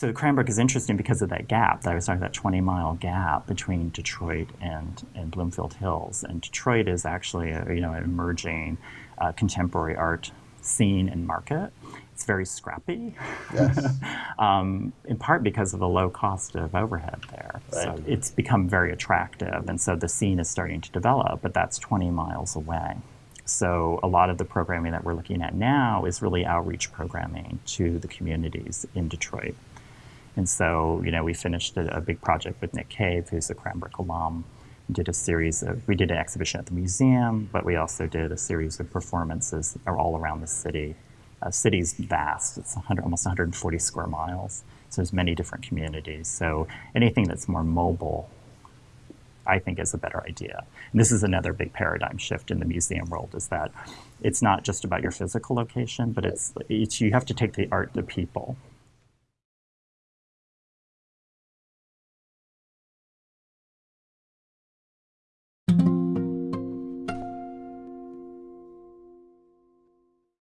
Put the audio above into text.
So Cranbrook is interesting because of that gap that I was talking about, 20 mile gap between Detroit and, and Bloomfield Hills. And Detroit is actually a, you know, an emerging uh, contemporary art scene and market. It's very scrappy, Yes. um, in part because of the low cost of overhead there. So it's become very attractive, and so the scene is starting to develop, but that's 20 miles away. So a lot of the programming that we're looking at now is really outreach programming to the communities in Detroit. And so, you know, we finished a, a big project with Nick Cave, who's a Cranbrook alum. We did a series of, we did an exhibition at the museum, but we also did a series of performances all around the city. Uh, city's vast; it's 100, almost 140 square miles. So there's many different communities. So anything that's more mobile, I think, is a better idea. And this is another big paradigm shift in the museum world: is that it's not just about your physical location, but it's, it's you have to take the art to people.